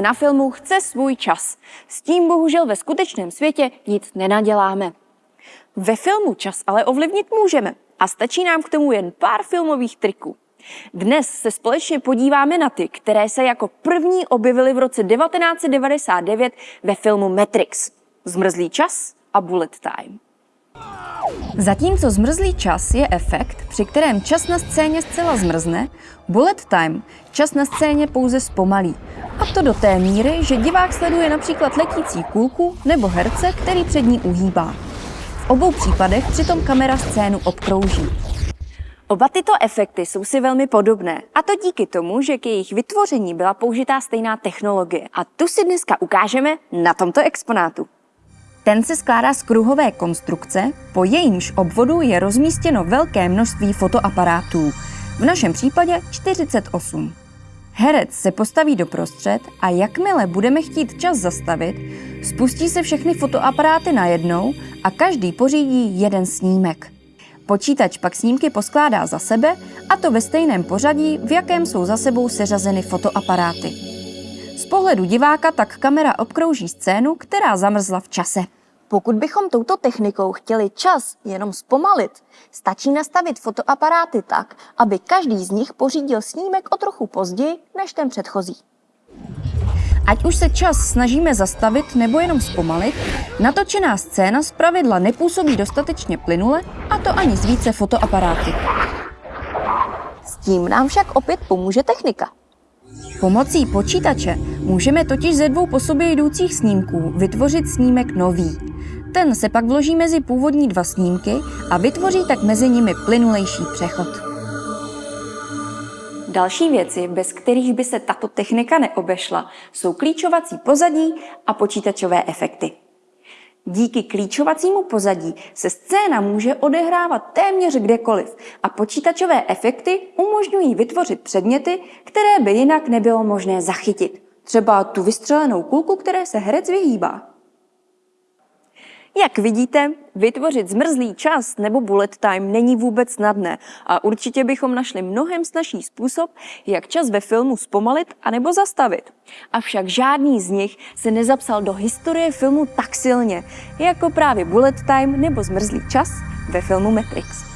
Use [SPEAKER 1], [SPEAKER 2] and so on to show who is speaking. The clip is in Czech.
[SPEAKER 1] na filmu chce svůj čas. S tím bohužel ve skutečném světě nic nenaděláme. Ve filmu čas ale ovlivnit můžeme a stačí nám k tomu jen pár filmových triků. Dnes se společně podíváme na ty, které se jako první objevily v roce 1999 ve filmu Matrix. Zmrzlý čas a bullet time.
[SPEAKER 2] Zatímco zmrzlý čas je efekt, při kterém čas na scéně zcela zmrzne, bullet time čas na scéně pouze zpomalí. A to do té míry, že divák sleduje například letící kůlku nebo herce, který před ní uhýbá. V obou případech přitom kamera scénu obkrouží.
[SPEAKER 1] Oba tyto efekty jsou si velmi podobné, a to díky tomu, že k jejich vytvoření byla použitá stejná technologie. A tu si dneska ukážeme na tomto exponátu.
[SPEAKER 2] Ten se skládá z kruhové konstrukce, po jejímž obvodu je rozmístěno velké množství fotoaparátů, v našem případě 48. Herec se postaví doprostřed a jakmile budeme chtít čas zastavit, spustí se všechny fotoaparáty najednou a každý pořídí jeden snímek. Počítač pak snímky poskládá za sebe a to ve stejném pořadí, v jakém jsou za sebou seřazeny fotoaparáty. Z pohledu diváka tak kamera obkrouží scénu, která zamrzla v čase.
[SPEAKER 1] Pokud bychom touto technikou chtěli čas jenom zpomalit, stačí nastavit fotoaparáty tak, aby každý z nich pořídil snímek o trochu později než ten předchozí.
[SPEAKER 2] Ať už se čas snažíme zastavit nebo jenom zpomalit, natočená scéna zpravidla nepůsobí dostatečně plynule a to ani z více fotoaparáty.
[SPEAKER 1] S tím nám však opět pomůže technika.
[SPEAKER 2] Pomocí počítače můžeme totiž ze dvou po sobě jdoucích snímků vytvořit snímek nový. Ten se pak vloží mezi původní dva snímky a vytvoří tak mezi nimi plynulejší přechod.
[SPEAKER 1] Další věci, bez kterých by se tato technika neobešla, jsou klíčovací pozadí a počítačové efekty. Díky klíčovacímu pozadí se scéna může odehrávat téměř kdekoliv a počítačové efekty umožňují vytvořit předměty, které by jinak nebylo možné zachytit. Třeba tu vystřelenou kulku, které se herec vyhýbá. Jak vidíte, vytvořit zmrzlý čas nebo bullet time není vůbec snadné a určitě bychom našli mnohem snažší způsob, jak čas ve filmu zpomalit anebo zastavit. Avšak žádný z nich se nezapsal do historie filmu tak silně, jako právě bullet time nebo zmrzlý čas ve filmu Matrix.